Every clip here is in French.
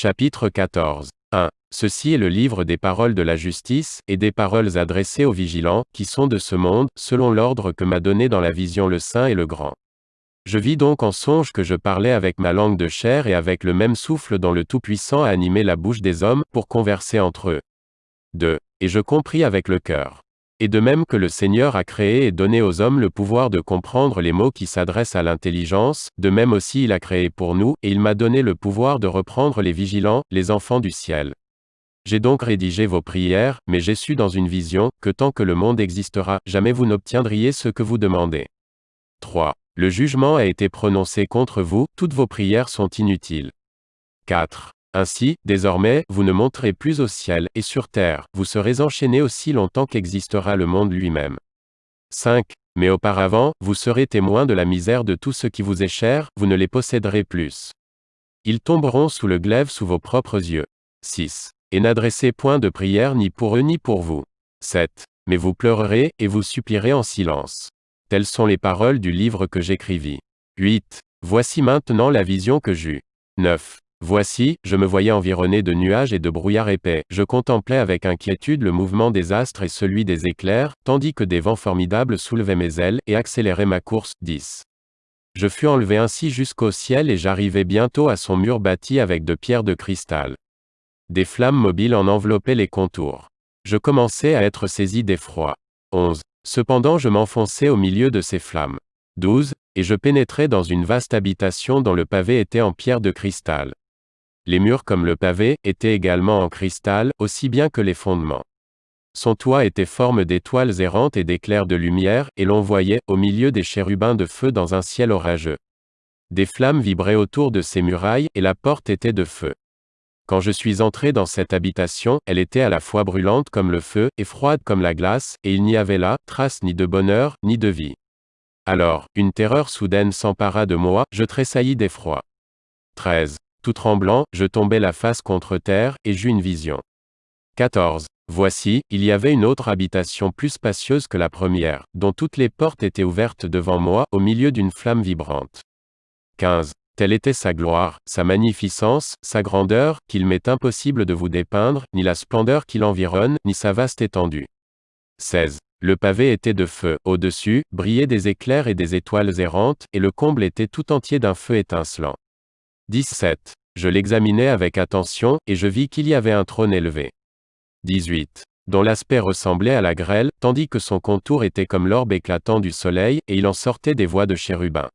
Chapitre 14. 1. Ceci est le livre des paroles de la justice, et des paroles adressées aux vigilants, qui sont de ce monde, selon l'ordre que m'a donné dans la vision le Saint et le Grand. Je vis donc en songe que je parlais avec ma langue de chair et avec le même souffle dont le Tout-Puissant a animé la bouche des hommes, pour converser entre eux. 2. Et je compris avec le cœur. Et de même que le Seigneur a créé et donné aux hommes le pouvoir de comprendre les mots qui s'adressent à l'intelligence, de même aussi il a créé pour nous, et il m'a donné le pouvoir de reprendre les vigilants, les enfants du ciel. J'ai donc rédigé vos prières, mais j'ai su dans une vision, que tant que le monde existera, jamais vous n'obtiendriez ce que vous demandez. 3. Le jugement a été prononcé contre vous, toutes vos prières sont inutiles. 4. Ainsi, désormais, vous ne monterez plus au ciel, et sur terre, vous serez enchaînés aussi longtemps qu'existera le monde lui-même. 5. Mais auparavant, vous serez témoins de la misère de tout ce qui vous est cher, vous ne les posséderez plus. Ils tomberont sous le glaive sous vos propres yeux. 6. Et n'adressez point de prière ni pour eux ni pour vous. 7. Mais vous pleurerez, et vous supplierez en silence. Telles sont les paroles du livre que j'écrivis. 8. Voici maintenant la vision que j'eus. 9. Voici, je me voyais environné de nuages et de brouillards épais, je contemplais avec inquiétude le mouvement des astres et celui des éclairs, tandis que des vents formidables soulevaient mes ailes et accéléraient ma course. 10. Je fus enlevé ainsi jusqu'au ciel et j'arrivai bientôt à son mur bâti avec de pierres de cristal. Des flammes mobiles en enveloppaient les contours. Je commençais à être saisi d'effroi. 11. Cependant je m'enfonçais au milieu de ces flammes. 12. Et je pénétrais dans une vaste habitation dont le pavé était en pierre de cristal les murs comme le pavé, étaient également en cristal, aussi bien que les fondements. Son toit était forme d'étoiles errantes et d'éclairs de lumière, et l'on voyait, au milieu des chérubins de feu dans un ciel orageux. Des flammes vibraient autour de ces murailles, et la porte était de feu. Quand je suis entré dans cette habitation, elle était à la fois brûlante comme le feu, et froide comme la glace, et il n'y avait là, trace ni de bonheur, ni de vie. Alors, une terreur soudaine s'empara de moi, je tressaillis d'effroi. 13. Tremblant, je tombai la face contre terre, et j'eus une vision. 14. Voici, il y avait une autre habitation plus spacieuse que la première, dont toutes les portes étaient ouvertes devant moi, au milieu d'une flamme vibrante. 15. Telle était sa gloire, sa magnificence, sa grandeur, qu'il m'est impossible de vous dépeindre, ni la splendeur qui l'environne, ni sa vaste étendue. 16. Le pavé était de feu, au-dessus, brillaient des éclairs et des étoiles errantes, et le comble était tout entier d'un feu étincelant. 17. Je l'examinai avec attention, et je vis qu'il y avait un trône élevé. 18. Dont l'aspect ressemblait à la grêle, tandis que son contour était comme l'orbe éclatant du soleil, et il en sortait des voix de chérubins.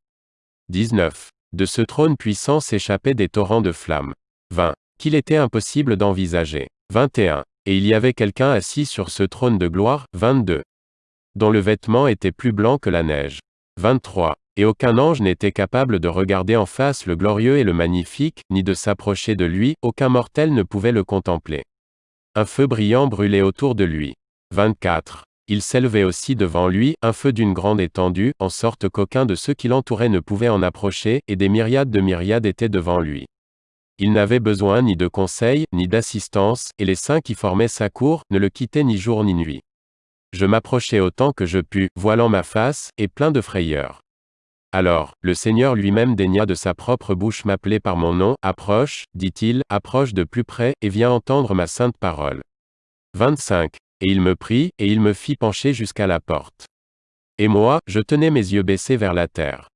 19. De ce trône puissant s'échappaient des torrents de flammes. 20. Qu'il était impossible d'envisager. 21. Et il y avait quelqu'un assis sur ce trône de gloire. 22. Dont le vêtement était plus blanc que la neige. 23. Et aucun ange n'était capable de regarder en face le glorieux et le magnifique, ni de s'approcher de lui, aucun mortel ne pouvait le contempler. Un feu brillant brûlait autour de lui. 24. Il s'élevait aussi devant lui, un feu d'une grande étendue, en sorte qu'aucun de ceux qui l'entouraient ne pouvait en approcher, et des myriades de myriades étaient devant lui. Il n'avait besoin ni de conseil, ni d'assistance, et les saints qui formaient sa cour, ne le quittaient ni jour ni nuit. Je m'approchai autant que je pus, voilant ma face, et plein de frayeur. Alors, le Seigneur lui-même daigna de sa propre bouche m'appeler par mon nom, approche, dit-il, approche de plus près, et viens entendre ma sainte parole. 25. Et il me prit, et il me fit pencher jusqu'à la porte. Et moi, je tenais mes yeux baissés vers la terre.